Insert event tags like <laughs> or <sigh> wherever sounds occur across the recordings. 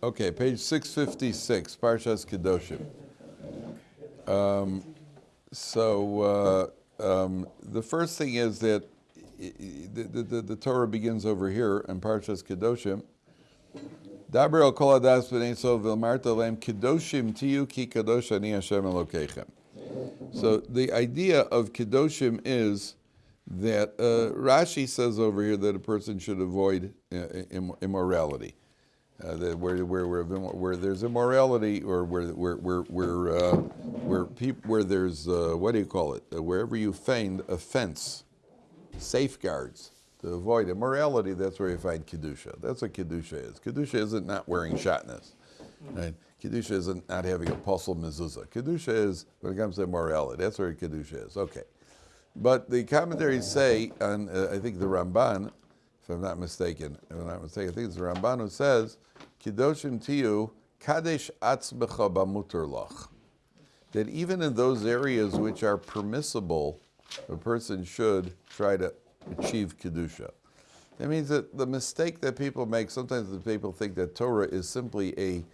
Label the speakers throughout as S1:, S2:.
S1: Okay, page 656, Parshas Kedoshim. Um, so uh, um, the first thing is that the, the, the Torah begins over here in Parshas Kedoshim. Kol adas b'nei so v'ilmarta lehem kedoshim tiyu ki kadosh ani Hashem Elokeichem. So the idea of kedoshim is that uh, Rashi says over here that a person should avoid uh, immorality. Uh, that where, where, where, where there's immorality or where, where, where, where, uh, where, peop, where there's, uh, what do you call it? Uh, wherever you find offense, safeguards to avoid immorality, that's where you find Kedusha. That's what Kedusha is. Kedusha isn't not wearing shatnez. Right? Kedusha isn't not having a pasul mezuzah. Kedusha is, when it comes to immorality, that's where Kedusha is. Okay. But the commentaries say, on uh, I think the Ramban, if I'm not mistaken, if I'm not mistaken, I think it's the Ramban who says, Kedoshim tiyu kadesh atzmecha bamuter lach. That even in those areas which are permissible, a person should try to achieve kedusha. That means that the mistake that people make, sometimes the people think that Torah is simply a,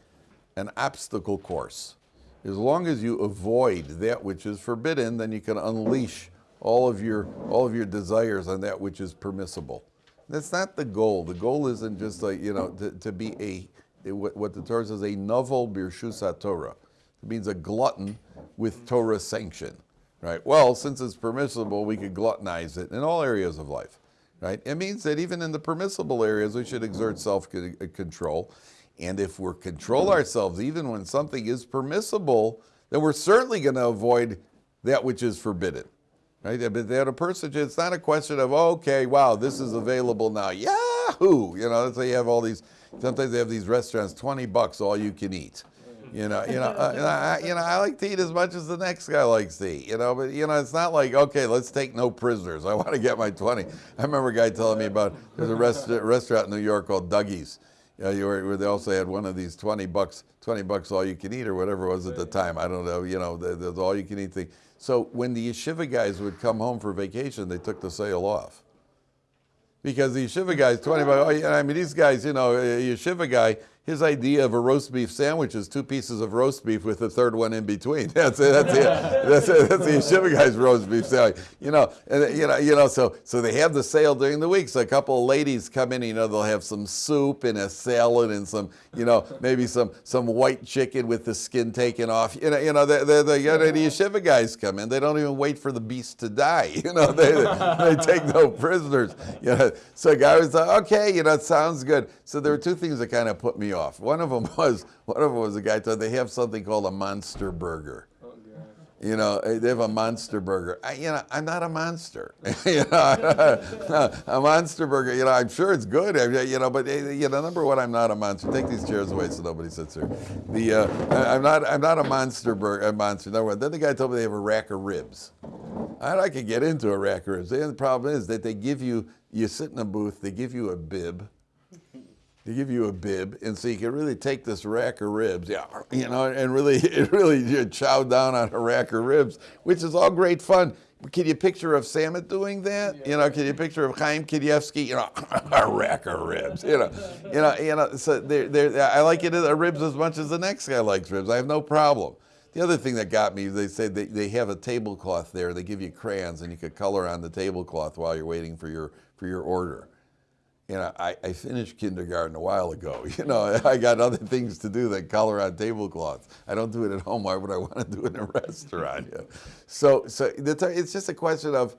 S1: an obstacle course. As long as you avoid that which is forbidden, then you can unleash all of your all of your desires on that which is permissible. That's not the goal. The goal isn't just like you know to, to be a what the Torah says a naval birshus Torah. It means a glutton with Torah sanction, right? Well, since it's permissible, we could gluttonize it in all areas of life, right? It means that even in the permissible areas, we should exert self-control. Uh, and if we control ourselves, even when something is permissible, then we're certainly going to avoid that which is forbidden. Right? But that a person, it's not a question of, okay, wow, this is available now. Yahoo! You know, that's why you have all these, sometimes they have these restaurants, 20 bucks, all you can eat. You know, you know, uh, you know, I, you know, I like to eat as much as the next guy likes to eat. You know, but you know, it's not like okay, let's take no prisoners. <laughs> I want to get my twenty. I remember a guy telling me about there's a rest, restaurant in New York called Dougie's. You know, you were, where they also had one of these twenty bucks, twenty bucks all you can eat or whatever it was at the time. I don't know. You know, the, the all you can eat thing. So when the yeshiva guys would come home for vacation, they took the sale off. Because the yeshiva guys, 20 bucks, oh, yeah, I mean, these guys, you know, a yeshiva guy, his idea of a roast beef sandwich is two pieces of roast beef with the third one in between. <laughs> That's it. That's it. That's it. That's the yeshiva guy's roast beef sandwich. You know, and you know, you know. So, so they have the sale during the week. So a couple of ladies come in. You know, they'll have some soup and a salad and some, you know, maybe some some white chicken with the skin taken off. You know, you know, the the, the, the yeshiva guys come in. They don't even wait for the beast to die. <laughs> You know, they they take no prisoners. You know, so guy was like, okay, you know, it sounds good. So there were two things that kind of put me off. One of them <laughs> was one of them was a guy told they have something called a monster burger. You know, eh, they have a monster burger. I, you know, I'm not a monster. <laughs> you know, <laughs> a monster burger. You know, I'm sure it's good. You know, but eh, you know, number one, I'm not a monster. Take these chairs away so nobody sits here. The uh, I'm not I'm not a monster burger. A monster. Number one. Then the guy told me they have a rack of ribs. I, I could get into a rack of ribs. The problem is that they give you you sit in a booth. They give you a bib. They give you a bib, and so you can really take this rack of ribs, yeah, you know, and really, <laughs> really you chow down on a rack of ribs, which is all great fun. Can you picture of Samet doing that? You know, can you picture of Chaim Kanievsky? You know, <laughs> a rack of ribs. You know, you know, you know. So they're, they're, I like it uh, ribs as much as the next guy likes ribs. I have no problem. The other thing that got me, they said they, they have a tablecloth there. They give you crayons, and you could color on the tablecloth while you're waiting for your for your order you know, I, I finished kindergarten a while ago. <laughs> You know, <laughs> I got other things to do than color on tablecloths. I don't do it at home. Why would I <laughs> want to do it in a restaurant? You? So, so it's just a question of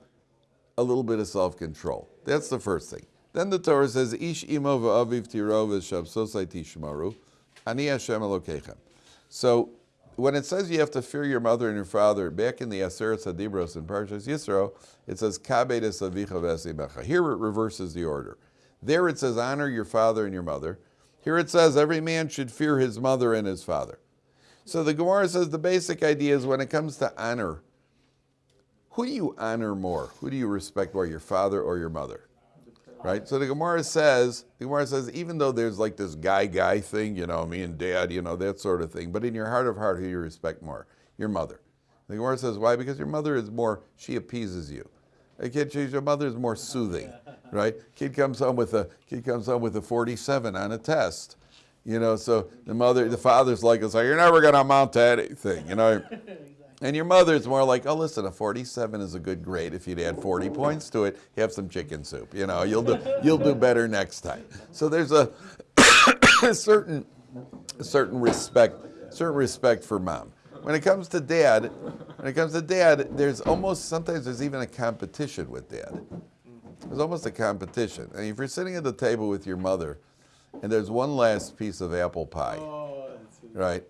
S1: a little bit of self-control. That's the first thing. Then the Torah says, "Ish imo v'aviv tiro v'shabsosai tishmaru, ani Hashem Elokeichem." So, when it says you have to fear your mother and your father, back in the Aseret Sadibros in Parshas Yisro, it says "Kabedes avicha v'esimecha." Here it reverses the order. There it says honor your father and your mother. Here it says every man should fear his mother and his father. So the Gemara says the basic idea is when it comes to honor, who do you honor more? Who do you respect more, your father or your mother? Right? So the Gemara says, the Gemara says, even though there's like this guy guy thing, you know, me and dad, you know, that sort of thing, but in your heart of heart, who do you respect more? Your mother. The Gemara says, why? Because your mother is more, she appeases you. A kid, your mother is more soothing, right? Kid comes home with a kid comes home with a 47 on a test. You know, so the mother, the father's like, it's like, you're never going to amount to anything, you know. <laughs> And your mother's more like, oh, listen, a 47 is a good grade. If you'd add 40 points to it, you have some chicken soup. You know, you'll do, you'll do better next time. So there's a <coughs> certain, certain respect, certain respect for mom. When it comes to dad, when it comes to dad, there's almost, sometimes there's even a competition with dad. There's almost a competition. And if you're sitting at the table with your mother, and there's one last piece of apple pie, oh, right?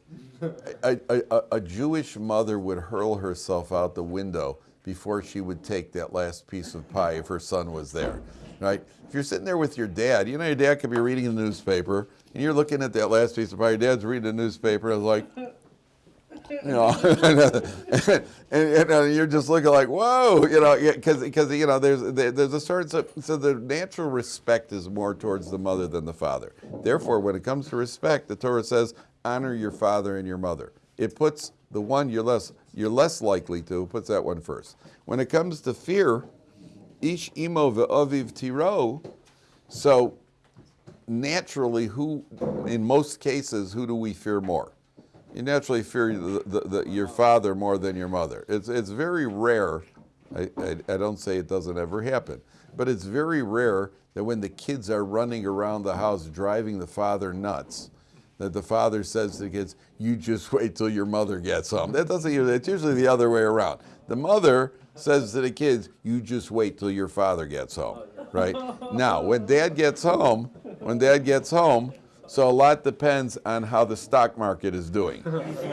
S1: A, a, a, a Jewish mother would hurl herself out the window before she would take that last piece of pie if her son was there, right? If you're sitting there with your dad, you know your dad could be reading the newspaper, and you're looking at that last piece of pie. Your dad's reading the newspaper, and it's like, you know, and, <laughs> and, and, you're just looking like, whoa, you know, because because you know, there's there's a certain so, so the natural respect is more towards the mother than the father. Therefore, when it comes to respect, the Torah says, honor your father and your mother. It puts the one you're less you're less likely to puts that one first. When it comes to fear, ish imo ve'aviv tiro, so naturally, who in most cases, who do we fear more? You naturally fear the, the, the, your father more than your mother. It's, it's very rare, I, I, I don't say it doesn't ever happen, but it's very rare that when the kids are running around the house driving the father nuts, that the father says to the kids, you just wait till your mother gets home. That doesn't, it's usually the other way around. The mother says to the kids, you just wait till your father gets home, right? Now, when dad gets home, when dad gets home, so a lot depends on how the stock market is doing,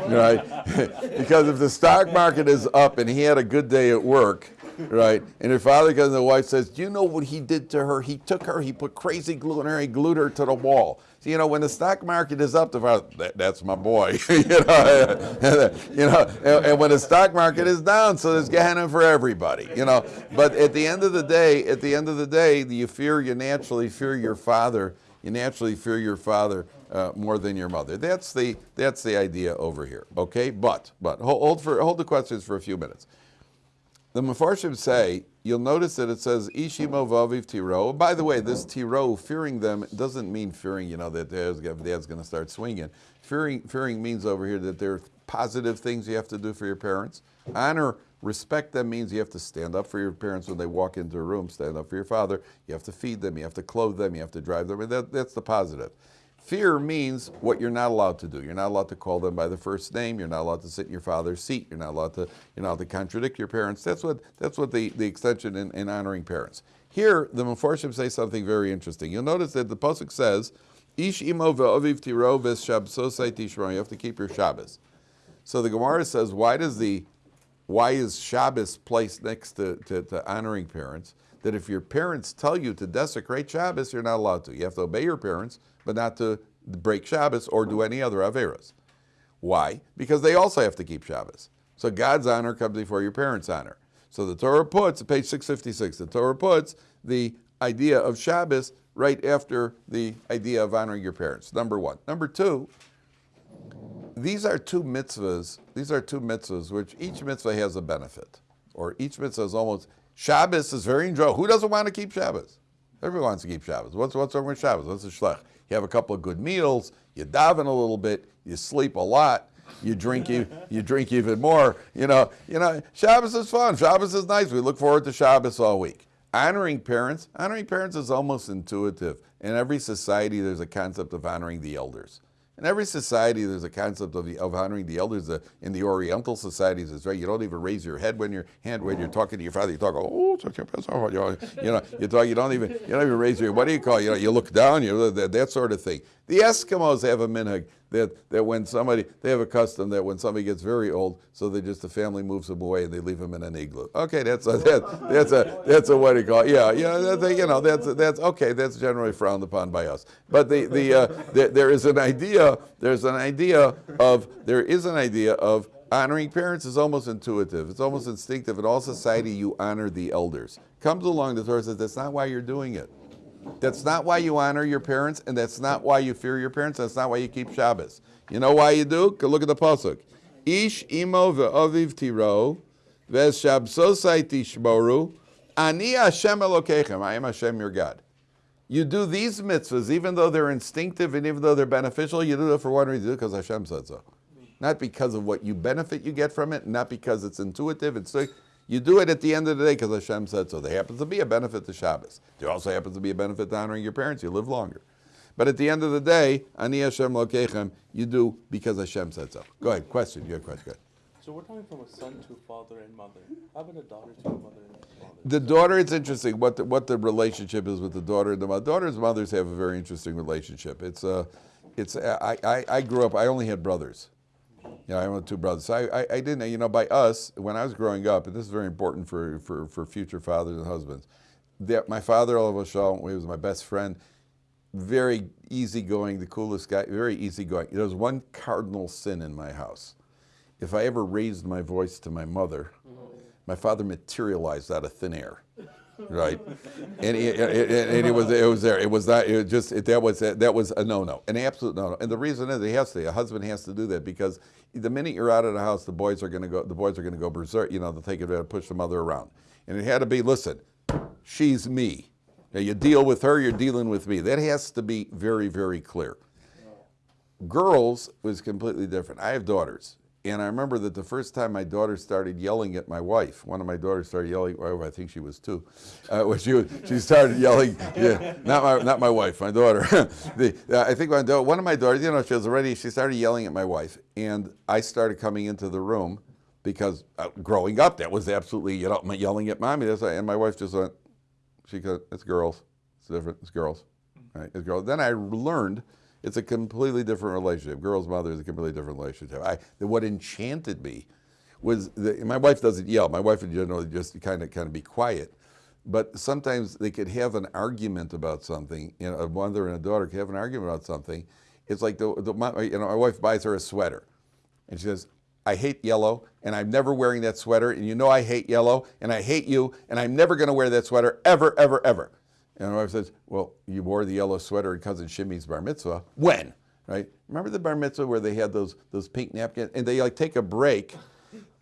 S1: right? <laughs> because if the stock market is up and he had a good day at work, right? And your father comes and the wife says, do you know what he did to her? He took her, he put crazy glue in her, he glued her to the wall. So, you know, when the stock market is up, the father, that, that's my boy, <laughs> you know, <laughs> you know and, and, when the stock market is down, so there's Gehenna for everybody, you know. But at the end of the day, at the end of the day, you fear, you naturally fear your father you naturally fear your father uh, more than your mother. That's the, that's the idea over here, okay? But, but hold, for, hold the questions for a few minutes. The Mefarshim say, you'll notice that it says, Ishimo vaviv tiro. By the way, this tiro, fearing them, doesn't mean fearing, you know, that dad's, dad's going to start swinging. Fearing, fearing means over here that there are positive things you have to do for your parents. Honor Respect them means you have to stand up for your parents when they walk into a room, stand up for your father. You have to feed them, you have to clothe them, you have to drive them. That, that's the positive. Fear means what you're not allowed to do. You're not allowed to call them by the first name. You're not allowed to sit in your father's seat. You're not allowed to, you're not allowed to contradict your parents. That's what, that's what the, the extension in, in honoring parents. Here, the Mefarshim say something very interesting. You'll notice that the Pasuk says, Ish imo ve'aviv tiro v'shabsosai tishmo. You have to keep your Shabbos. So the Gemara says, why does the why is Shabbos placed next to, to, to, honoring parents? That if your parents tell you to desecrate Shabbos, you're not allowed to. You have to obey your parents, but not to break Shabbos or do any other Averas. Why? Because they also have to keep Shabbos. So God's honor comes before your parents' honor. So the Torah puts, page 656, the Torah puts the idea of Shabbos right after the idea of honoring your parents, number one. Number two, these are two mitzvahs. These are two mitzvahs, which each mitzvah has a benefit, or each mitzvah is almost. Shabbos is very enjoyable. Who doesn't want to keep Shabbos? Everyone wants to keep Shabbos. What's what's wrong with Shabbos? What's the shlech? You have a couple of good meals. You daven a little bit. You sleep a lot. You drink you, you drink even more. You know you know Shabbos is fun. Shabbos is nice. We look forward to Shabbos all week. Honoring parents, honoring parents is almost intuitive. In every society, there's a concept of honoring the elders. In every society, there's a concept of, the, of honoring the elders. Uh, in the Oriental societies, it's right. You don't even raise your head when you're hand when you're talking to your father. You talk, oh, you know, you talk. You don't even you don't even raise your. What do you call? It? You know, you look down. You know, that, that sort of thing. The Eskimos have a minhag that, that when somebody, they have a custom that when somebody gets very old, so they just, the family moves them away and they leave them in an igloo. Okay, that's a, that, that's a, that's a, what do you call it? Yeah, yeah, that's a, you know, that's, that's, okay, that's generally frowned upon by us. But the, the, uh, the, there is an idea, there's an idea of, there is an idea of honoring parents is almost intuitive. It's almost instinctive. In all society, you honor the elders. Comes along, the Torah says, that's not why you're doing it. That's not why you honor your parents, and that's not why you fear your parents, that's not why you keep Shabbos. You know why you do? Look at the Pasuk. Ish imo ve'aviv tiro, ve'shabsosai tishmoru, ani Hashem Elokechem, I am Hashem your God. You do these mitzvahs, even though they're instinctive and even though they're beneficial, you do it for one reason, because Hashem said so. Not because of what you benefit you get from it, not because it's intuitive, it's you do it at the end of the day because Hashem said so. There happens to be a benefit to Shabbos. There also happens to be a benefit to honoring your parents. You live longer. But at the end of the day, Ani Hashem Lokechem, you do because Hashem said so. Go ahead, question. You have a question. Go ahead.
S2: So we're talking from a son to a father and mother. How about a daughter to a mother and father?
S1: The daughter, it's interesting what the, what the relationship is with the daughter and the mother. Daughters and mothers have a very interesting relationship. It's uh, it's I, I, I grew up. I only had brothers. Yeah, I have two brothers. I, I, I, didn't, you know, by us, when I was growing up, and this is very important for, for, for future fathers and husbands, that my father, Olav Shalom, he was my best friend, very easygoing, the coolest guy, very easygoing. There was one cardinal sin in my house. If I ever raised my voice to my mother, my father materialized out of thin air right? And, he, and, it was it was there. It was that it was just it, that was that was a no no, an absolute no no. And the reason is he has to. A husband has to do that because the minute you're out of the house, the boys are going to go. The boys are going to go berserk. You know, to take it push the mother around. And it had to be listen, she's me. Now you deal with her, you're dealing with me. That has to be very very clear. Girls was completely different. I have daughters, and I remember that the first time my daughter started yelling at my wife, one of my daughters started yelling, well, I think she was two, uh, she, she started yelling, yeah, not my, not my wife, my daughter. <laughs> the, uh, I think my one of my daughters, you know, she was already, she started yelling at my wife, and I started coming into the room because uh, growing up, that was absolutely, you know, yelling at mommy, that's, and my wife just went, she goes, it's girls, it's different, it's girls, right, it's girls. Then I learned it's a completely different relationship. Girl's mother is a completely different relationship. I, what enchanted me was that my wife doesn't yell. My wife would generally just kind of kind of be quiet. But sometimes they could have an argument about something. You know, a mother and a daughter could have an argument about something. It's like the, the my, you know my wife buys her a sweater, and she says, "I hate yellow, and I'm never wearing that sweater, and you know I hate yellow, and I hate you, and I'm never going to wear that sweater ever, ever, ever." And my wife says, well, you wore the yellow sweater at cousin Shimmy's bar mitzvah. When? Right? Remember the bar mitzvah where they had those, those pink napkins? And they like take a break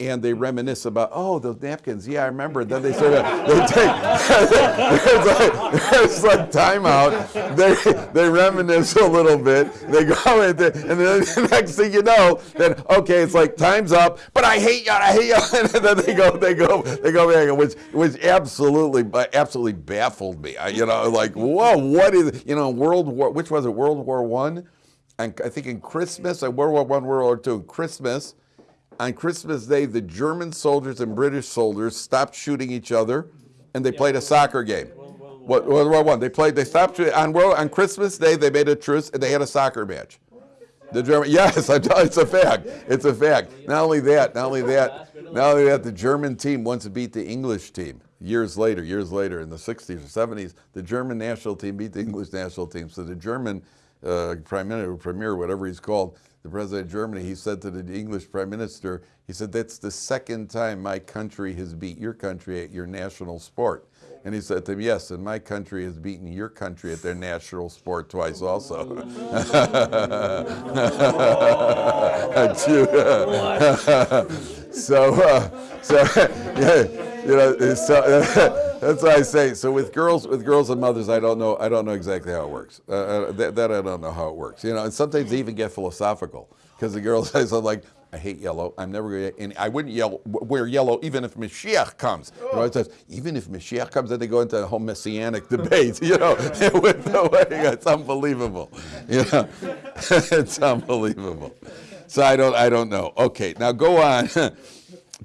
S1: and they mm-hmm. reminisce about, oh, those napkins. Yeah, I remember. <laughs> Then they sort of, they take, <laughs> it's, like, it's like timeout. They, they reminisce a little bit. They go <laughs> and then the next thing you know, then, okay, it's like time's up, but I hate y'all. I hate y'all. And then they go, they go, they go back, which, which absolutely, uh, absolutely baffled me. I, you know, like, whoa, what is, you know, World War, which was it, World War One? And I think in Christmas, uh, World War One, World War Two, Christmas, on Christmas Day, the German soldiers and British soldiers stopped shooting each other, and they played a soccer game. What World War One? They played. They stopped on World on Christmas Day. They made a truce and they had a soccer match. The German, <laughs> yes, I tell, it's a fact. It's a fact. Not only that, not only that, not only that, the German team once beat the English team years later. Years later, in the 60s or 70s, the German national team beat the English national team. So the German uh, prime minister, premier, whatever he's called, the president of Germany, he said to the English prime minister, he said, that's the second time my country has beat your country at your national sport. And he said to him, yes, and my country has beaten your country at their national sport twice also. <laughs> <laughs> so, uh, so <laughs> yeah, you know, so, That's what I say. So with girls, with girls and mothers, I don't know. I don't know exactly how it works. Uh, uh, that, that, I don't know how it works. You know, and sometimes they even get philosophical because the girl says, "I'm like, I hate yellow. I'm never going to, and I wouldn't yell, wear yellow even if Mashiach comes. You know, it says, even if Mashiach comes, then they go into a whole messianic debate, <laughs> you know, <laughs> <laughs> with the way, it's unbelievable. You know, it's unbelievable. So I don't, I don't know. Okay, now go on.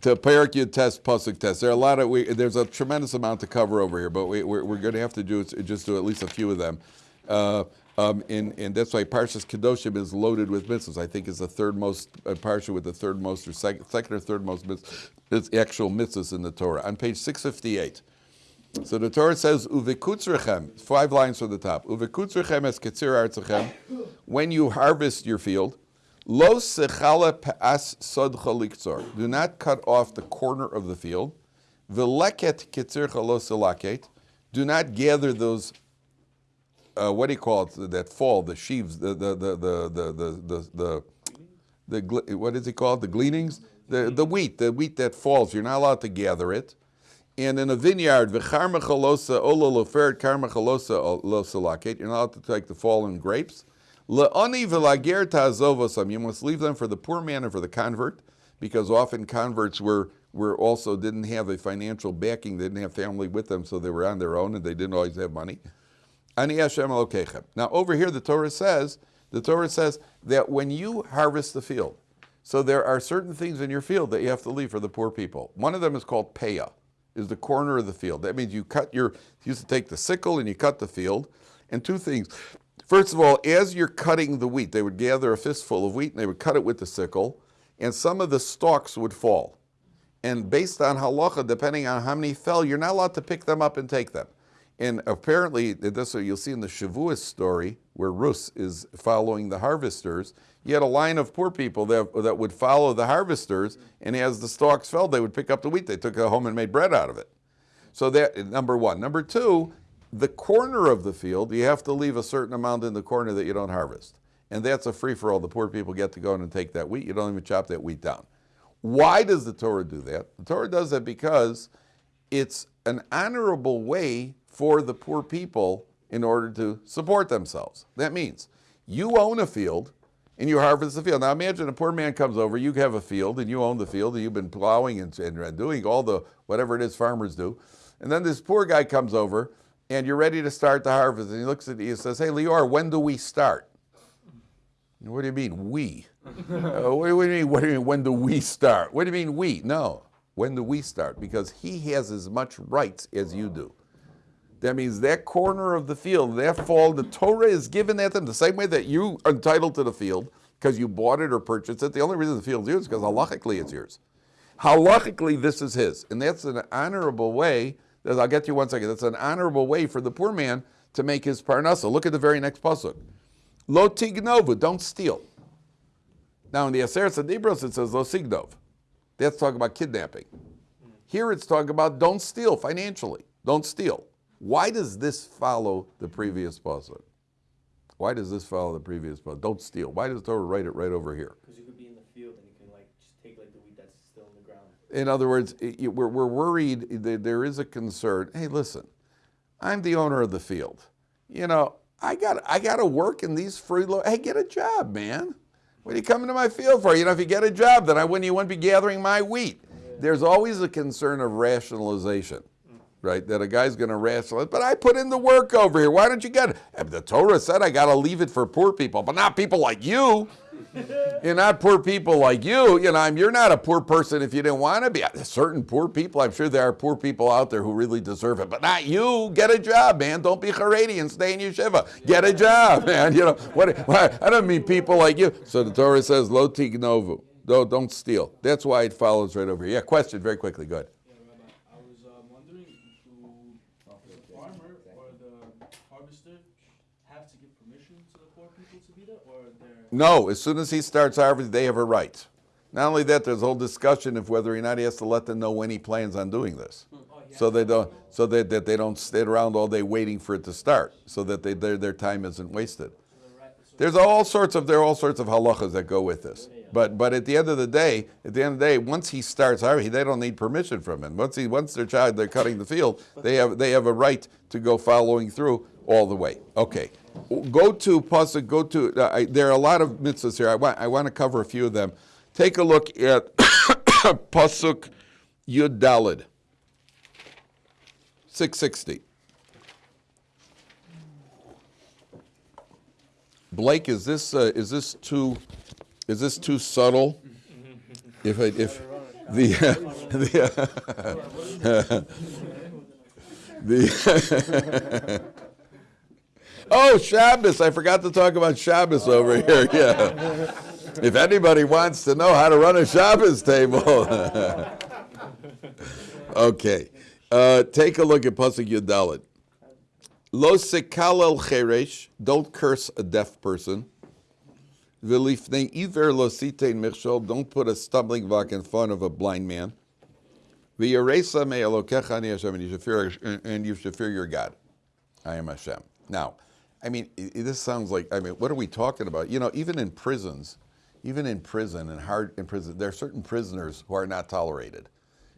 S1: To Perek tes, Pasuk tes. There are a lot of, we, there's a tremendous amount to cover over here, but we, we're, we're going to have to do just do at least a few of them. Uh, um, and, and that's why Parshas Kedoshim is loaded with mitzvahs. I think it's the third most, uh, Parsha with the third most, or second, second or third most mitzvahs, actual mitzvahs in the Torah. On page 658. So the Torah says, Uvekutzrechem, five lines from the top. Uvekutzrechem es ketzir artzachem, when you harvest your field, Lo sechala pe'as sodcha liktzor. Do not cut off the corner of the field. V'leket kitzircha lo. Do not gather those, uh, what do you call it, that fall, the sheaves, the, the, the, the, the, the, the, the, the what is it called, the gleanings? The, the wheat, the wheat that falls. You're not allowed to gather it. And in a vineyard, v'char mechalosa ola loferet kar mechalosa losa you're not allowed to take the fallen grapes. You must leave them for the poor man and for the convert, because often converts were, were also didn't have a financial backing, they didn't have family with them, so they were on their own and they didn't always have money. Ani Hashem. Now over here the Torah says, the Torah says that when you harvest the field, so there are certain things in your field that you have to leave for the poor people. One of them is called paya, is the corner of the field. That means you cut your, you used to take the sickle and you cut the field. And two things. First of all, as you're cutting the wheat, they would gather a fistful of wheat and they would cut it with the sickle, and some of the stalks would fall. And based on halacha, depending on how many fell, you're not allowed to pick them up and take them. And apparently, this you'll see in the Shavuos story, where Rus is following the harvesters, you had a line of poor people that, that would follow the harvesters, and as the stalks fell, they would pick up the wheat. They took it home and made bread out of it. So that, number one. Number two, the corner of the field, you have to leave a certain amount in the corner that you don't harvest. And that's a free-for-all. The poor people get to go in and take that wheat. You don't even chop that wheat down. Why does the Torah do that? The Torah does that because it's an honorable way for the poor people in order to support themselves. That means you own a field and you harvest the field. Now imagine a poor man comes over, you have a field and you own the field and you've been plowing and, and doing all the whatever it is farmers do. And then this poor guy comes over and you're ready to start the harvest and he looks at you and says, hey Lior, when do we start? What do you mean we? <laughs> uh, what, do you mean, what do you mean when do we start? What do you mean we? No, when do we start? Because he has as much rights as you do. That means that corner of the field, that fall, the Torah is given that to them the same way that you are entitled to the field because you bought it or purchased it. The only reason the field's yours is because halachically it's yours. Halachically, this is his. And that's an honorable way, I'll get to you one second, that's an honorable way for the poor man to make his parnasa. Look at the very next pasuk. Lo tignovu, don't steal. Now in the Aseret Adibros it says lo signov. That's talking about kidnapping. Here it's talking about don't steal financially. Don't steal. Why does this follow the previous pasuk? Why does this follow the previous pasuk? Don't steal. Why does Torah write it right over here?
S3: Because you could be in the field and you can like just take like the wheat that's still in
S1: other words, it- we're, we're worried eh, that there is a concern. Hey, listen, I'm the owner of the field. You know, I got I got to work in these free. Hey, get a job, man. What are you coming to my field for? You know, if you get a job, then I wouldn't you wouldn't be gathering my wheat. There's always a concern of rationalization, right? That a guy's going to rationalize. But I put in the work over here. Why don't you get it? The Torah said I got to leave it for poor people, but not people like you. You're not poor people like you. You know, I'm, you're not a poor person if you didn't want to be. Certain poor people, I'm sure there are poor people out there who really deserve it, but not you. Get a job, man. Don't be Haredi and stay in yeshiva. Get a job, <laughs> man. You know, what, what, I don't mean people like you. So the Torah says, lo tignovu. Don't, don't steal. That's why it follows right over here. Yeah, question very quickly. Go ahead.
S4: Yeah, Rabbi, I was uh, wondering, do the farmer or the harvester have to give permission to the poor people to be there, or they're...
S1: No, as soon as he starts harvesting, they have a right. Not only that, there's a whole discussion of whether or not he has to let them know when he plans on doing this. Hmm. Oh, so they don't, so that, that they don't sit around all day waiting for it to start, so that they, their, their time isn't wasted. There's all sorts of there are all sorts of halachas that go with this. But but at the end of the day, at the end of the day, once he starts harvesting, they don't need permission from him. Once he once their child they're cutting the field, they have they have a right to go following through all the way. Okay, go to pasuk. Go to uh, I, there are a lot of mitzvahs here. I want I want to cover a few of them. Take a look at <coughs> pasuk Yud Daled. 660. Blake, is this uh, is this too is this too subtle? If I, if the <laughs> the, <laughs> the <laughs> oh Shabbos, I forgot to talk about Shabbos over here. <laughs> Yeah, if anybody wants to know how to run a Shabbos table, <laughs> okay, uh, take a look at pasuk Yudalit. Lo sekal el cheresh, don't curse a deaf person. V'lifnei iver lo sitein don't put a stumbling block in front of a blind man. V'yaresa me elokecha Hashem, and you should fear your God. I am Hashem. Now, I mean, this sounds like, I mean, what are we talking about? You know, even in prisons, even in prison and hard in prison, there are certain prisoners who are not tolerated.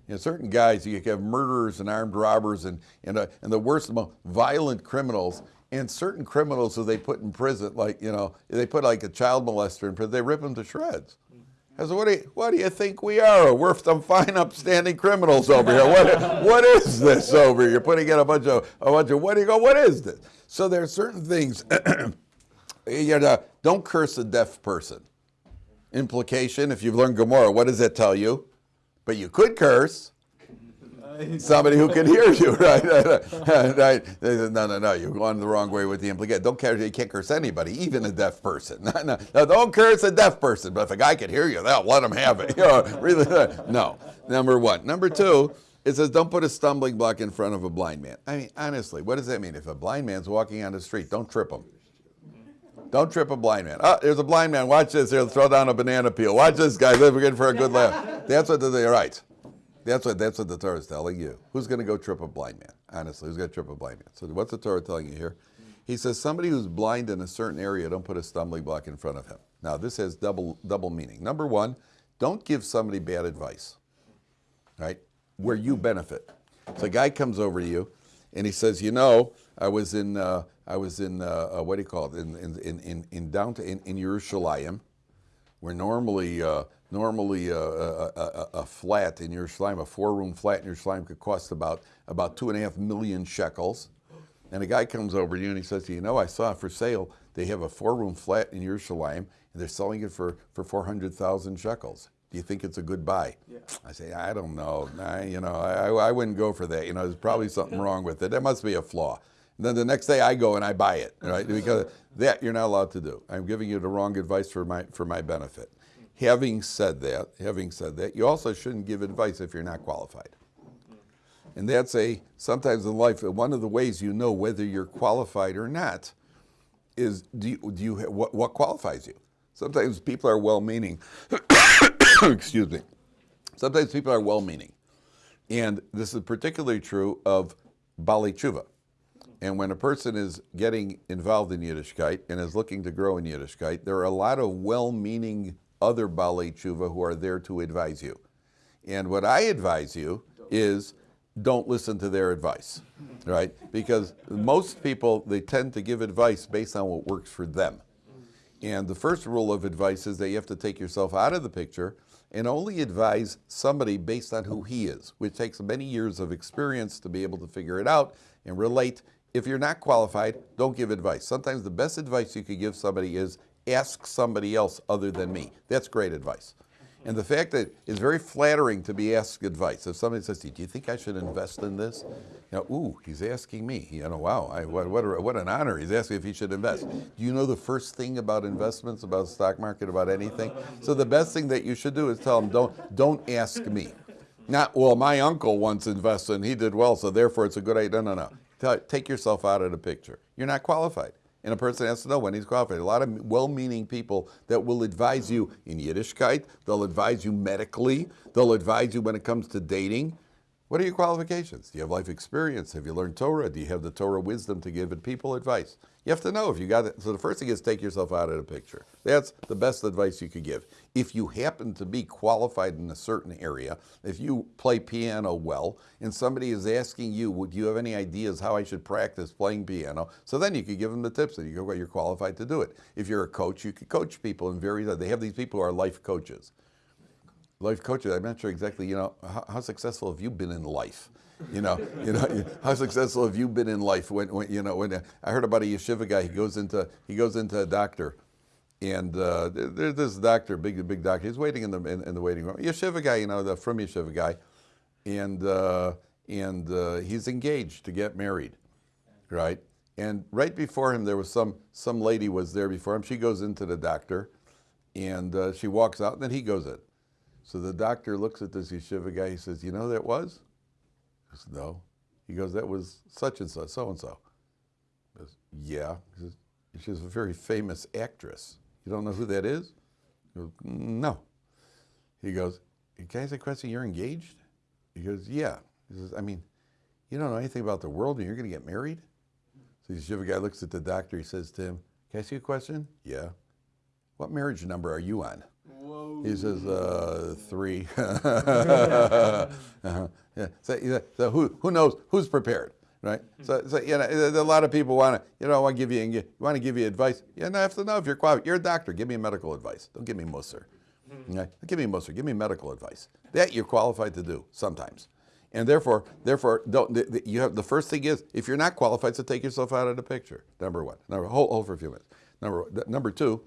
S1: You know, certain guys, you have murderers and armed robbers and, and, uh, and the worst, most violent criminals. And certain criminals who they put in prison, like, you know, they put like a child molester in prison, they rip them to shreds. I said, what do, you, what do you think we are? We're some fine, upstanding criminals over here. What, what is this over here? You're putting in a bunch of, a bunch of, what do you go, what is this? So there are certain things, <clears throat> you know, don't curse a deaf person. Implication, if you've learned Gemara, what does that tell you? But you could curse somebody who can hear you, <laughs> right? <laughs> right? They said, no, no, no, you're going the wrong way with the implication. Don't can't curse anybody, even a deaf person. <laughs> No, no, no, don't curse a deaf person, but if a guy can hear you, they'll let him have it. You know, really, uh, no, number one. Number two, it says don't put a stumbling block in front of a blind man. I mean, honestly, what does that mean? If a blind man's walking on the street, don't trip him. Don't trip a blind man. Oh, there's a blind man. Watch this. Here, throw down a banana peel. Watch this guy. We're in for a good laugh. That's what they're right. That's what that's what the Torah is telling you. Who's going to go trip a blind man? Honestly, who's going to trip a blind man? So what's the Torah telling you here? He says somebody who's blind in a certain area, don't put a stumbling block in front of him. Now this has double double meaning. Number one, don't give somebody bad advice. Right? Where you benefit. So a guy comes over to you, and he says, you know, I was in uh, I was in uh, uh, what do you call it in in in in, downtown in, in Yerushalayim, where normally uh, normally uh, a, a, a, flat in Yerushalayim, a four-room flat in Yerushalayim could cost about about two and a half million shekels. And a guy comes over to you and he says, you know, I saw for sale, they have a four-room flat in your Yerushalayim, and they're selling it for, for 400,000 shekels. Do you think it's a good buy?
S3: Yeah.
S1: I say, I don't know. I, you know, I, I wouldn't go for that. You know, there's probably something wrong with it. There must be a flaw. And then the next day I go and I buy it, right? Because that you're not allowed to do. I'm giving you the wrong advice for my, for my benefit. Having said that, having said that, you also shouldn't give advice if you're not qualified. And that's a, sometimes in life, one of the ways you know whether you're qualified or not is do you, do you what, what qualifies you? Sometimes people are well-meaning. <coughs> Excuse me. Sometimes people are well-meaning. And this is particularly true of Bali Tshuva. And when a person is getting involved in Yiddishkeit and is looking to grow in Yiddishkeit, there are a lot of well-meaning other Bali Tshuva who are there to advise you. And what I advise you is don't listen to their advice, right? Because most people, they tend to give advice based on what works for them. And the first rule of advice is that you have to take yourself out of the picture and only advise somebody based on who he is, which takes many years of experience to be able to figure it out and relate. If you're not qualified, don't give advice. Sometimes the best advice you could give somebody is ask somebody else other than me. That's great advice. And the fact that it's very flattering to be asked advice. If somebody says do you think I should invest in this? You know, ooh, he's asking me. You know, wow, I, what, what, what an honor. He's asking if he should invest. Do you know the first thing about investments, about the stock market, about anything? So the best thing that you should do is tell him, don't, don't ask me. Not, well, my uncle once invested and he did well, so therefore it's a good idea. No, no, no. Take yourself out of the picture. You're not qualified. And a person has to know when he's qualified. A lot of well-meaning people that will advise you in Yiddishkeit, they'll advise you medically, they'll advise you when it comes to dating. What are your qualifications? Do you have life experience? Have you learned Torah? Do you have the Torah wisdom to give people advice? You have to know if you got it. So the first thing is take yourself out of the picture. That's the best advice you could give. If you happen to be qualified in a certain area, if you play piano well, and somebody is asking you, would you have any ideas how I should practice playing piano? So then you could give them the tips and you go, well, you're qualified to do it. If you're a coach, you could coach people in various, they have these people who are life coaches life coaches, I'm not sure exactly, you know, how, how, successful have you been in life? You know, <laughs> you know, how successful have you been in life? When, when you know, when I heard about a yeshiva guy, he goes into he goes into a doctor, and uh, there's this doctor, big big doctor. He's waiting in the in, in, the waiting room. Yeshiva guy, you know, the from yeshiva guy, and uh, and uh, he's engaged to get married, right? And right before him, there was some some lady was there before him. She goes into the doctor, and uh, she walks out, and then he goes in. So the doctor looks at this yeshiva guy. He says, "You know who that was?" He says, "No." He goes, "That was such and so, so and so." He goes, "Yeah." He says, "She's a very famous actress. You don't know who that is?" He goes, "No." He goes, "Can I ask a question? You're engaged?" He goes, "Yeah." He says, "I mean, you don't know anything about the world, and you're going to get married?" So the yeshiva guy looks at the doctor. He says to him, "Can I ask you a question?" "Yeah." What marriage number are you on?
S4: Whoa.
S1: He says, uh, three. Uh-huh. <laughs> <laughs> <laughs> Yeah. So, so who, who knows who's prepared, right? So, so you know, a lot of people want to, you know, want to give you, want to give you advice. You know, I have to know if you're qualified. You're a doctor. Give me medical advice. Don't give me musser. Okay? Don't give me musser. Give me medical advice. That you're qualified to do sometimes. And therefore, therefore, don't, the, the- you have, the first thing is, if you're not qualified, so take yourself out of the picture. Number one. Number, hold, hold for a few minutes. Number, number two,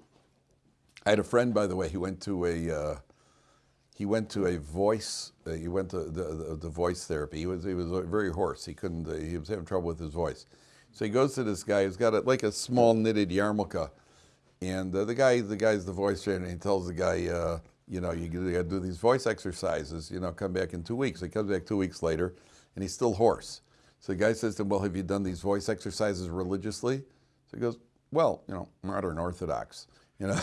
S1: I had a friend, by the way, he went to a uh, he went to a voice. Uh, he went to the, the, the voice therapy. He was he was very hoarse. He couldn't. Uh, he was having trouble with his voice. So he goes to this guy who's got a, like a small knitted yarmulke, and uh, the guy the guy's the voice trainer. He tells the guy, uh, you know, you got to do these voice exercises. You know, come back in two weeks. He comes back two weeks later, and he's still hoarse. So the guy says to him, "Well, have you done these voice exercises religiously?" So he goes, "Well, you know, modern Orthodox." You know. <laughs>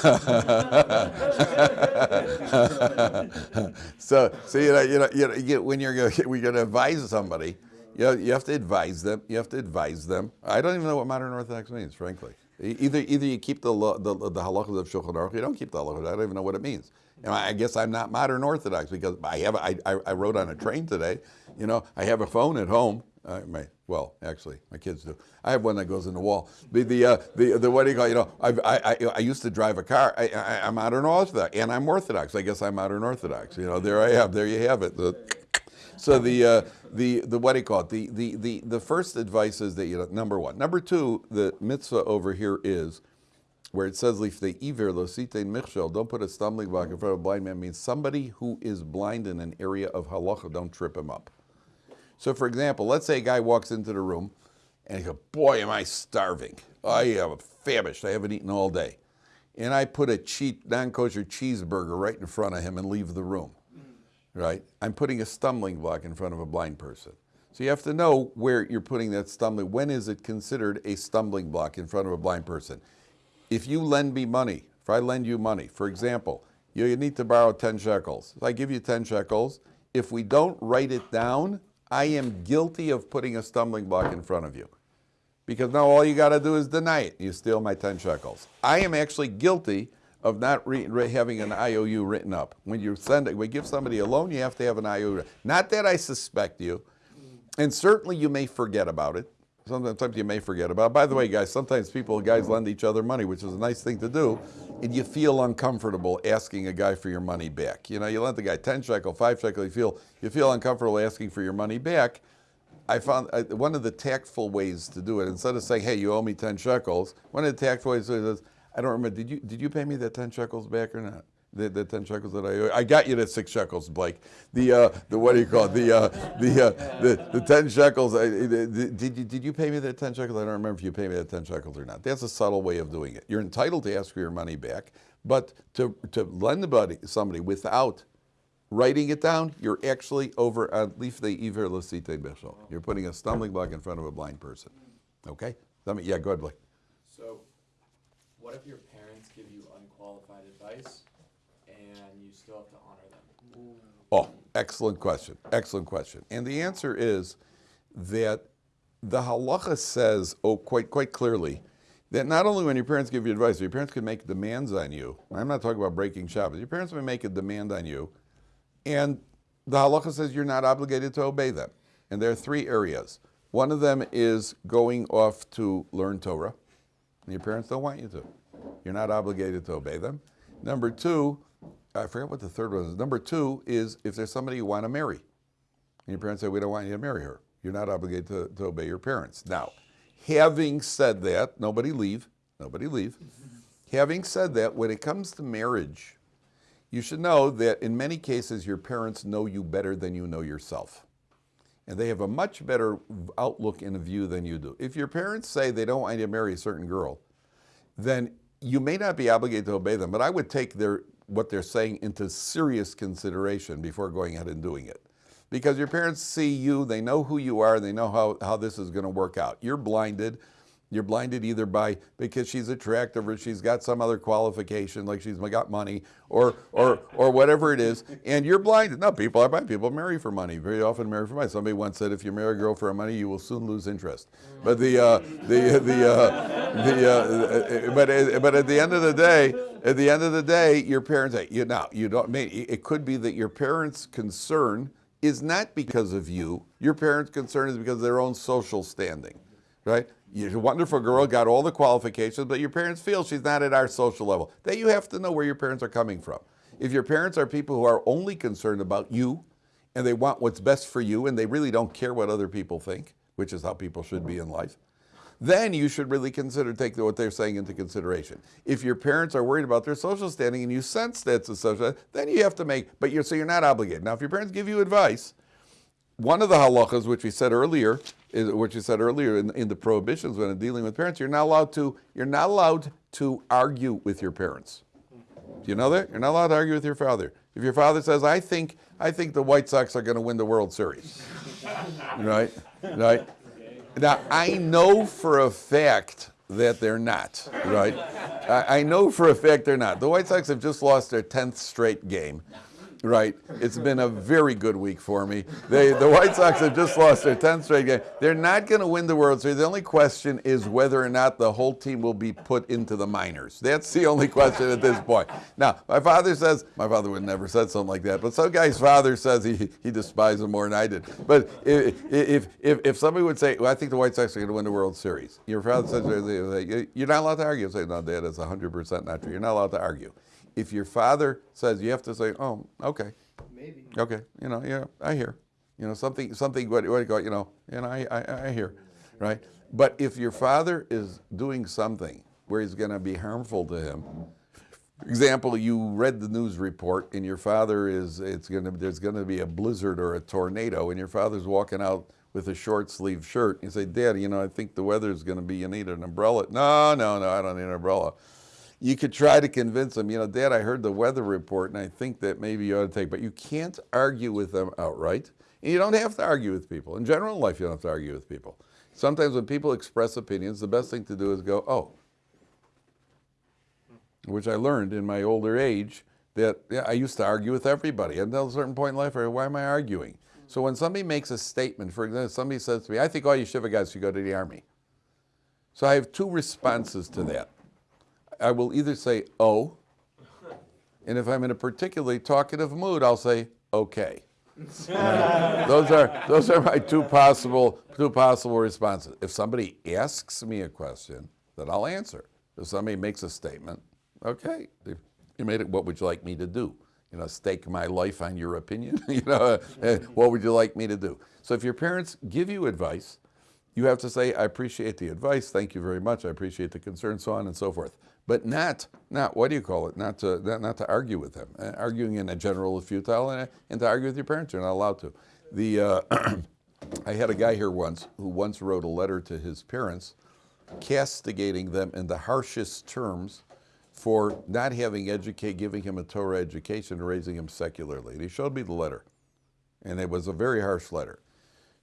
S1: so, so you know, you know, you know, you when you're going, <laughs> we're going to advise somebody, you know, you have to advise them. You have to advise them. I don't even know what modern Orthodox means, frankly. Either, either you keep the the, the halachas of Shulchan Aruch, you don't keep the halachas. I don't even know what it means. Know, I guess I'm not modern Orthodox because I have. I, I, rode on a train today. You know, I have a phone at home. Uh, my, well, actually, my kids do. I have one that goes in the wall. The the uh, the, the what do you call? You know, I've, I, I I used to drive a car. I, I, I'm modern Orthodox, and I'm Orthodox. I guess I'm modern Orthodox. You know, there I have. There you have it. The, so the uh, the the what do you call it? The the the the first advice is that you know number one. Number two, the mitzvah over here is where it says if the iver lo sitein michshel, don't put a stumbling block in front of a blind man means somebody who is blind in an area of halacha, don't trip him up. So for example, let's say a guy walks into the room and he goes, boy, am I starving. I am famished. I haven't eaten all day. And I put a cheap non-kosher cheeseburger right in front of him and leave the room. Right? I'm putting a stumbling block in front of a blind person. So you have to know where you're putting that stumbling. When is it considered a stumbling block in front of a blind person? If you lend me money, if I lend you money, for example, you need to borrow 10 shekels. If I give you 10 shekels, if we don't write it down, I am guilty of putting a stumbling block in front of you. Because now all you got to do is deny it. You steal my 10 shekels. I am actually guilty of not having an IOU written up. When you send it, when you give somebody a loan, you have to have an IOU. Not that I suspect you, and certainly you may forget about it. Sometimes you may forget about. By the way, guys, sometimes people, guys lend each other money, which is a nice thing to do, and you feel uncomfortable asking a guy for your money back. You know, you lent the guy 10 shekel, 5 shekel, you feel, you feel uncomfortable asking for your money back. I found uh, one of the tactful ways to do it, instead of saying, hey, you owe me 10 shekels, one of the tactful ways is, I don't remember, did you, did you pay me that 10 shekels back or not? The, the 10 shekels that I owe? I got you the six shekels, Blake. The, uh, the what do you call it? The, uh, the, uh, the, the 10 shekels, I, the, the, did, you, did you pay me that 10 shekels? I don't remember if you paid me that 10 shekels or not. That's a subtle way of doing it. You're entitled to ask for your money back, but to, to lend somebody, somebody without writing it down, you're actually over. You're putting a stumbling block in front of a blind person. Okay? Yeah, go ahead, Blake.
S5: So, what if parents give you unqualified advice and you still have to honor them?
S1: Oh, excellent question. Excellent question. And the answer is that the halacha says, oh, quite quite clearly, that not only when your parents give you advice, your parents can make demands on you. I'm not talking about breaking Shabbos. Your parents may make a demand on you, and the halacha says you're not obligated to obey them. And there are three areas. One of them is going off to learn Torah, and your parents don't want you to. You're not obligated to obey them. Number two, I forget what the third one is. Number two is if there's somebody you want to marry, and your parents say, We don't want you to marry her, you're not obligated to, to obey your parents. Now, having said that, nobody leave, nobody leave. <laughs> having said that, when it comes to marriage, you should know that in many cases your parents know you better than you know yourself. And they have a much better outlook and a view than you do. If your parents say they don't want you to marry a certain girl, then you may not be obligated to obey them, but I would take their what they're saying into serious consideration before going ahead and doing it. Because your parents see you, they know who you are, they know how, how this is going to work out. You're blinded, You're blinded either by because she's attractive or she's got some other qualification, like she's got money or or or whatever it is, and you're blinded. No, people are blind. People marry for money. Very often marry for money. Somebody once said, if you marry a girl for money, you will soon lose interest. But the uh, the the uh, the uh, uh, but uh, but at the end of the day, at the end of the day, your parents. You now you don't. Mean, it could be that your parents' concern is not because of you. Your parents' concern is because of their own social standing, right? You're a wonderful girl, got all the qualifications, but your parents feel she's not at our social level. That you have to know where your parents are coming from. If your parents are people who are only concerned about you and they want what's best for you and they really don't care what other people think, which is how people should be in life, then you should really consider take what they're saying into consideration. If your parents are worried about their social standing and you sense that's a social, then you have to make, but you're, so you're not obligated. Now, if your parents give you advice, one of the halachas, which we said earlier, is, which we said earlier in, in the prohibitions when dealing with parents, you're not allowed to, you're not allowed to argue with your parents. Do you know that? You're not allowed to argue with your father. If your father says, I think, I think the White Sox are going to win the World Series, <laughs> right? Right? Now, I know for a fact that they're not, right? I, I know for a fact they're not. The White Sox have just lost their 10th straight game. Right. It's been a very good week for me. They, the White Sox have just lost their 10th straight game. They're not going to win the World Series. The only question is whether or not the whole team will be put into the minors. That's the only question at this point. Now, my father says, my father would never said something like that, but some guy's father says he, he despises him more than I did. But if, if, if, if somebody would say, well, I think the White Sox are going to win the World Series, your father says, you're not allowed to argue. Say, no, Dad, that's 100% not true. You're not allowed to argue. If your father says, you have to say, oh, okay.
S3: Maybe.
S1: Okay, you know, yeah, I hear. You know, something, something, what, what do you call it, you know, know, I, I, I hear, right? But if your father is doing something where he's going to be harmful to him, for example, you read the news report and your father is, it's going to, there's going to be a blizzard or a tornado and your father's walking out with a short sleeve shirt. You say, Dad, you know, I think the weather's going to be, you need an umbrella. No, no, no, I don't need an umbrella you could try to convince them, you know, Dad, I heard the weather report and I think that maybe you ought to take, but you can't argue with them outright. And you don't have to argue with people. In general life, you don't have to argue with people. Sometimes when people express opinions, the best thing to do is go, oh, which I learned in my older age that yeah, I used to argue with everybody. Until a certain point in life, why am I arguing? So when somebody makes a statement, for example, somebody says to me, I think all you Shiva guys should go to the Army. So I have two responses to that. I will either say, oh, and if I'm in a particularly talkative mood, I'll say, okay. <laughs> those are those are my two possible two possible responses. If somebody asks me a question, then I'll answer. If somebody makes a statement, okay, you made it. What would you like me to do? You know, stake my life on your opinion. <laughs> you know, <laughs> what would you like me to do? So if your parents give you advice, you have to say, I appreciate the advice. Thank you very much. I appreciate the concern, so on and so forth but not, not what do you call it, not to, not, not to argue with them. Uh, arguing in a general is futile, and, and, to argue with your parents, you're not allowed to. The, uh, <clears throat> I had a guy here once who once wrote a letter to his parents castigating them in the harshest terms for not having educate, giving him a Torah education raising him secularly. And he showed me the letter, and it was a very harsh letter.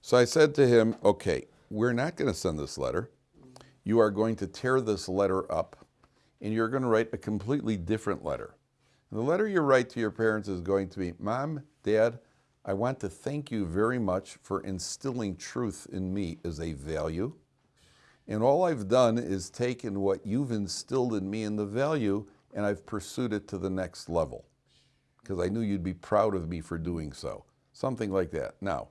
S1: So I said to him, okay, we're not going to send this letter. You are going to tear this letter up and you're going to write a completely different letter. And the letter you write to your parents is going to be, Mom, Dad, I want to thank you very much for instilling truth in me as a value. And all I've done is taken what you've instilled in me in the value and I've pursued it to the next level because I knew you'd be proud of me for doing so. Something like that. Now,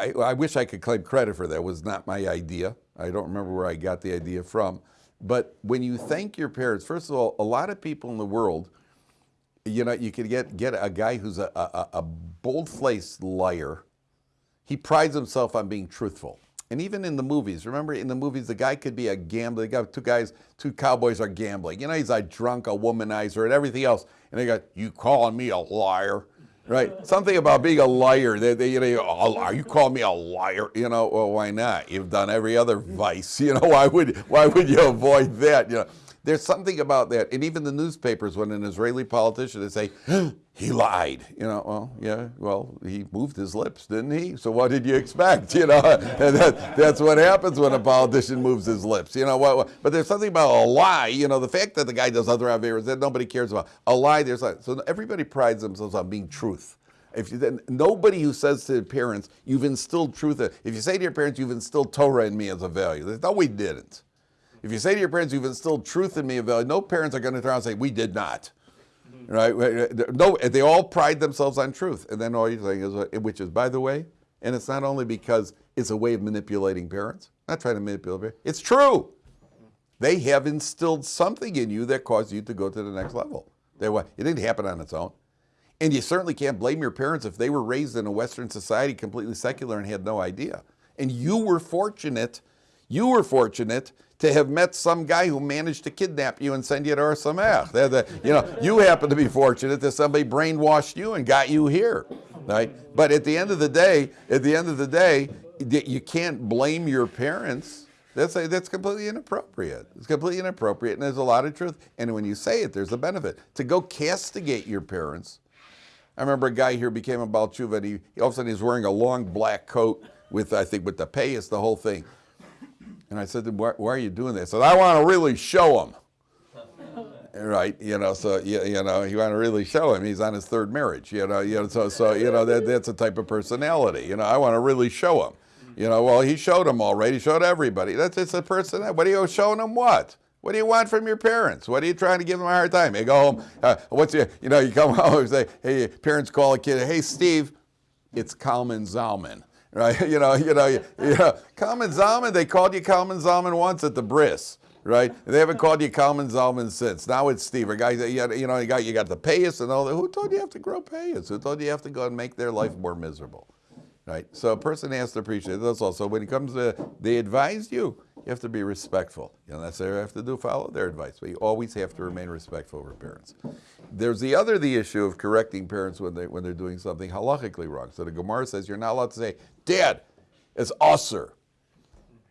S1: I, I wish I could claim credit for that. It was not my idea. I don't remember where I got the idea from. But when you thank your parents, first of all, a lot of people in the world, you know, you could get, get a guy who's a, a, a bold-faced liar. He prides himself on being truthful. And even in the movies, remember in the movies, the guy could be a gambler. Got two guys, two cowboys are gambling. You know, he's a drunk, a womanizer, and everything else. And they got, you calling me a liar? Right? Something about being a liar. They, they, you know, oh, are you calling me a liar? You know, well, why not? You've done every other vice. <laughs> You know, why would why would you avoid that? You know, there's something about that. And even the newspapers, when an Israeli politician, they say, he lied. You know, well, yeah, well, he moved his lips, didn't he? So what did you expect? You know, <laughs> and that, that's what happens when a politician moves his lips. You know, what, what- but there's something about a lie. You know, the fact that the guy does other aveiros that nobody cares about. A lie, there's like, so everybody prides themselves on being truth. If you, then nobody who says to their parents, "You've instilled truth," if you say to your parents, "You've instilled Torah in me as a value," they no, we didn't. If you say to your parents, "You've instilled truth in me no parents are going to turn around and say, "We did not." Right? No, they all pride themselves on truth, and then all you're saying is, uh, which is, by the way, and it's not only because it's a way of manipulating parents. Not trying to manipulate. parents. It's true. They have instilled something in you that caused you to go to the next level. They, it didn't happen on its own. And you certainly can't blame your parents if they were raised in a Western society completely secular and had no idea. And you were fortunate, you were fortunate to have met some guy who managed to kidnap you and send you to. The- You know, you happen to be fortunate that somebody brainwashed you and got you here, right? But at the end of the day, at the end of the day, you can't blame your parents. That's, that's completely inappropriate. It's completely inappropriate, and there's a lot of truth. And when you say it, there's a benefit. To go castigate your parents, I remember a guy here became a Baal Tshuva, and he, all of a sudden he's wearing a long black coat with, I think, with the payas, the whole thing. And I said why, why are you doing this? He said, I want to really show him. <laughs> Right, you know, so you, you know, you want to really show him he's on his third marriage, you know, you know, so so you know that that's a type of personality, you know. I want to really show him, you know. Well, he showed him already. He showed everybody. That's it's a person. What are you showing them? What? What do you want from your parents? What are you trying to give them a hard time? You go home. Uh, what's your, you know, you come <laughs> home and say, hey, parents call a kid, hey, Steve, it's Kalman Zalman, right? <laughs> You know, you know, you, you know, Kalman Zalman. They called you Kalman Zalman once at the bris, right? They haven't called you Kalman Zalman since. Now it's Steve. A guy you, know, you got you got the payas and all that. Who told you you have to grow payas? Who told you you have to go and make their life more miserable? Right. So a person has to appreciate that's also when it comes to they advise you, you have to be respectful. You don't necessarily have to do follow their advice, but you always have to remain respectful of your parents. There's the other the issue of correcting parents when they when they're doing something halachically wrong. So the Gemara says you're not allowed to say, Dad, it's usser.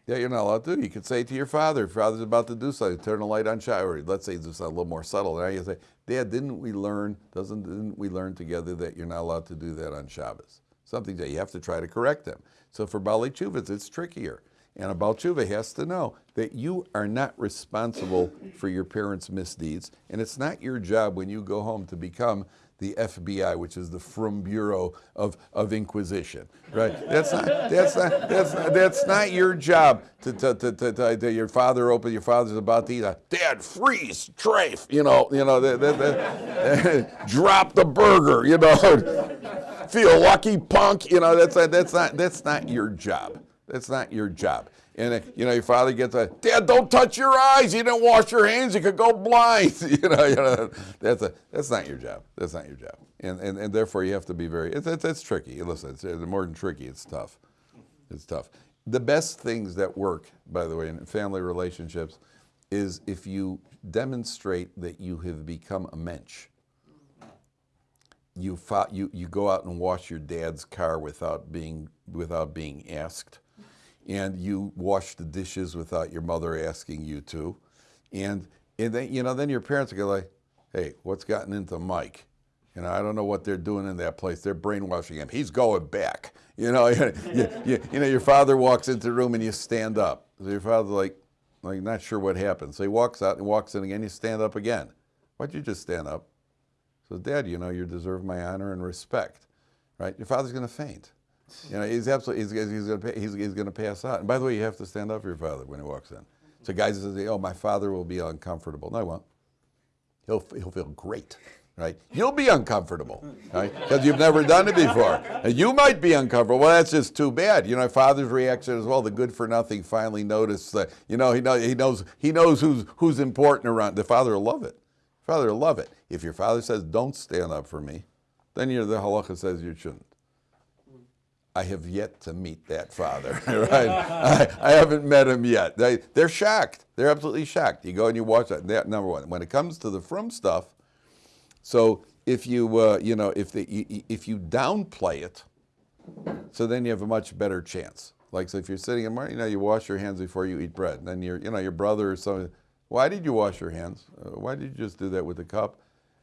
S1: Yeah, you're not allowed to. You could say to your father, if father's about to do something, turn the light on shower. Let's say it's a little more subtle. Now you say, Dad, didn't we learn, doesn't didn't we learn together that you're not allowed to do that on Shabbos? Something that you have to try to correct them. So for Baalei Teshuvas, it's trickier. And a Baal has to know that you are not responsible for your parents' misdeeds, and it's not your job when you go home to become the FBI, which is the Frum Bureau of, of Inquisition, right? That's not, that's not, that's not, that's not your job to, to, to, to, to, your father open, your father's about to eat a, Dad, freeze, trafe, you know, you know, that, that, that, <laughs> drop the burger, you know, <laughs> feel lucky, punk, you know, that's, that's, not, that's not your job. That's not your job. And uh, you know, your father gets a Dad, don't touch your eyes. You didn't wash your hands. You could go blind. <laughs> you know, you know, that's a that's not your job. That's not your job. And and, and therefore you have to be very. It's it's, it's tricky. Listen, it's, it's more than tricky. It's tough. It's tough. The best things that work, by the way, in family relationships, is if you demonstrate that you have become a mensch you, you you go out and wash your dad's car without being without being asked, and you wash the dishes without your mother asking you to, and and then you know then your parents are like, hey, what's gotten into Mike? You know, I don't know what they're doing in that place. They're brainwashing him. He's going back. <laughs> You know, you, you, you know, your father walks into the room and you stand up. So your father's like, like not sure what happened. So he walks out and walks in again. You stand up again. Why'd you just stand up? So, Dad, you know, you deserve my honor and respect, right? Your father's going to faint. You know, he's absolutely, he's, he's going he's, he's to pass out. And by the way, you have to stand up for your father when he walks in. So, guys say, oh, my father will be uncomfortable. No, he won't. He'll, he'll feel great, right? You'll be uncomfortable, right? Because you've never done it before. And you might be uncomfortable. Well, that's just too bad. You know, father's reaction as well. The good for nothing finally noticed that, you know, he, know, he knows, he knows who's, who's important around. The father will love it. Father will love it. If your father says, don't stand up for me, then you're, the halacha says you shouldn't. I have yet to meet that father, <laughs> right? I, I haven't met him yet. They, they're shocked. They're absolutely shocked. You go and you watch that. number one. When it comes to the frum stuff, so if you, uh, you know, if, the, if you downplay it, so then you have a much better chance. Like, so if you're sitting in morning, you know, you wash your hands before you eat bread. Then your, you know, your brother or something, Why did you wash your hands? Uh, why did you just do that with the cup?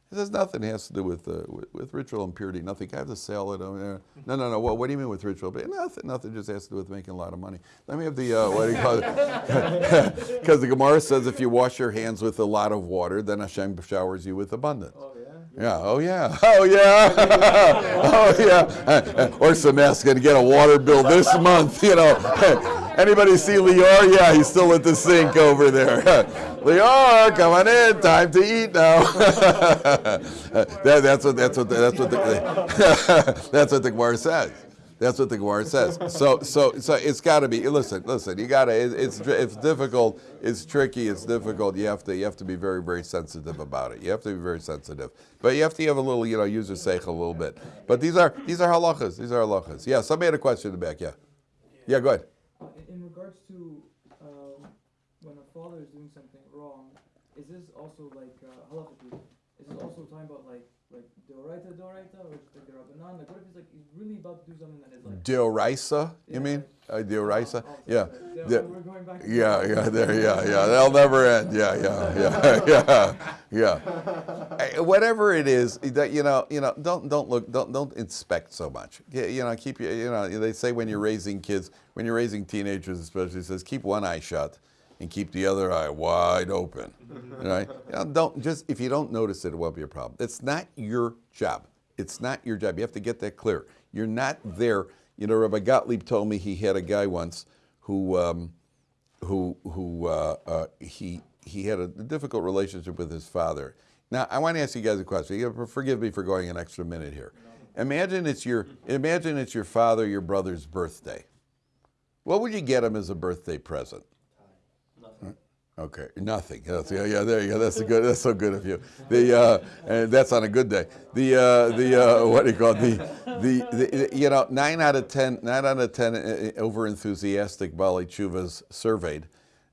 S1: He says nothing has to do with, uh, with, with ritual impurity. Nothing. I have the salad. Oh, yeah. No, no, no. Well, what do you mean with ritual? But nothing. Nothing. Just has to do with making a lot of money. Let me have the uh, what do you call it? <laughs> Because the Gemara says if you wash your hands with a lot of water, then Hashem showers you with abundance.
S3: Oh, yeah?
S1: Yeah. Oh yeah. <laughs> Oh yeah. <laughs> oh yeah. Or some ass gonna get a water bill this month. You know. Anybody see Lior? Yeah, he's still at the sink over there. Lior, come on in. Time to eat now. <laughs> that, that's what. That's what. That's what. The, <laughs> that's what the Gemara says. That's what the Gemara says. So, so, so it's got to be. Listen, listen. You got to. It, it's it's difficult. It's tricky. It's difficult. You have to. You have to be very, very sensitive about it. You have to be very sensitive. But you have to have a little, you know, use your seichel a little bit. But these are these are halachas. These are halachas. Yeah. Somebody had a question in the back. Yeah. Yeah. Go ahead.
S6: In, in regards to um, when a father is doing something wrong, is this also like uh, halakhically? Is this also talking about like like deoraita deoraita or just like? Like what if he's like he's really about to do something that is like
S1: Deoraisa, you
S6: Yeah.
S1: mean? Uh, Deoraisa?
S6: Oh,
S1: Yeah.
S6: sorry, sorry. We're going back.
S1: Yeah, yeah, there, yeah, yeah. They'll never end. Yeah, yeah, yeah, <laughs> yeah, yeah. Eh, Whatever it is, that you know, you know, don't don't look, don't don't inspect so much. Yeah, You know, keep you know, they say when you're raising kids, when you're raising teenagers, especially, it says keep one eye shut and keep the other eye wide open. Right? You know, don't just if you don't notice it, it won't be a problem. It's not your job. It's not your job. You have to get that clear. You're not there. You know, Rabbi Gottlieb told me he had a guy once who. Um, who who uh, uh, he he had a difficult relationship with his father. Now I want to ask you guys a question. You Forgive me for going an extra minute here. Imagine it's your imagine it's your father, your brother's birthday. What would you get him as a birthday present? Okay, nothing. Yeah, yeah, there you go. That's a good. That's so good of you. The uh, and that's on a good day. The uh, the uh, what do you call it? the, the the you know nine out of ten nine out of ten uh, over enthusiastic Baalei Teshuvas surveyed.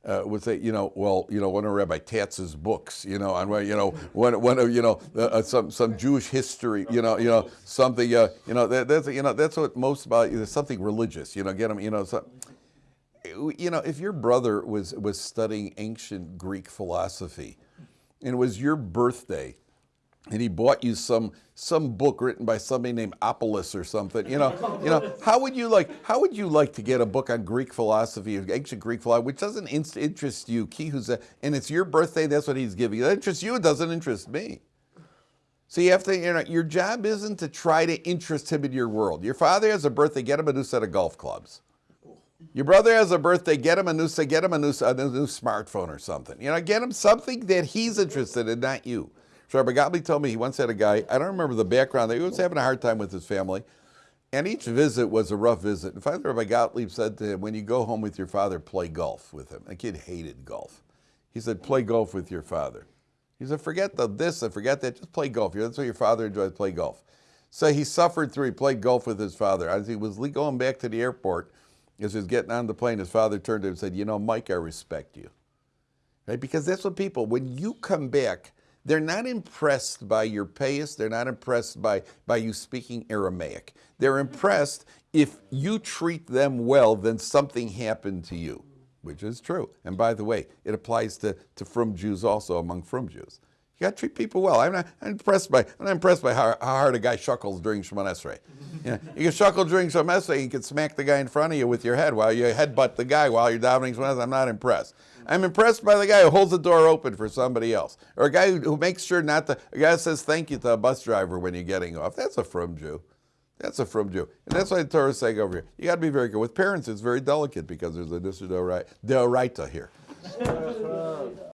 S1: Uh, would say, you know, well, you know, one of Rabbi Tatz's books, you know, on you know, one, one of, you know, uh, some some Jewish history, you know, you know, something, uh, you know, that, that's, you know, that's what most about, there's something religious, you know, get them, you know, so, you know, if your brother was was studying ancient Greek philosophy, and it was your birthday, and he bought you some some book written by somebody named Apollos or something, you know, you know, how would you like how would you like to get a book on Greek philosophy, ancient Greek philosophy, which doesn't in- interest you, and it's your birthday, that's what he's giving you. That interests you, it doesn't interest me. So you have to, you know, your job isn't to try to interest him in your world. Your father has a birthday, get him a new set of golf clubs. Your brother has a birthday, get him a new say, get him a new, a new smartphone or something. You know, get him something that he's interested in, not you. So Rabbi Gottlieb told me he once had a guy, I don't remember the background, he was having a hard time with his family. And each visit was a rough visit. And finally, Rabbi Gottlieb said to him, when you go home with your father, play golf with him. The kid hated golf. He said, play golf with your father. He said, forget the this and forget that, just play golf. That's what your father enjoys, play golf. So he suffered through, he played golf with his father. As he was going back to the airport, as he was getting on the plane, his father turned to him and said, you know, Mike, I respect you. Right? Because that's what people, when you come back, they're not impressed by your payas. They're not impressed by, by you speaking Aramaic. They're impressed if you treat them well, then something happened to you, which is true. And by the way, it applies to, to frum Jews also among frum Jews. You got to treat people well. I'm not I'm impressed by I'm not impressed by how, how hard a guy shuckles during Shemon Esrei. You, know, you can shuckle during Shemon Esrei, you can smack the guy in front of you with your head while you headbutt the guy while you're davening Shemon Esrei. I'm not impressed. I'm impressed by the guy who holds the door open for somebody else, or a guy who, who makes sure not to. A guy says thank you to a bus driver when you're getting off. That's a frum Jew. That's a frum Jew. And that's why the Torah is saying over here. You got to be very good. With parents, it's very delicate because there's a deoraita here.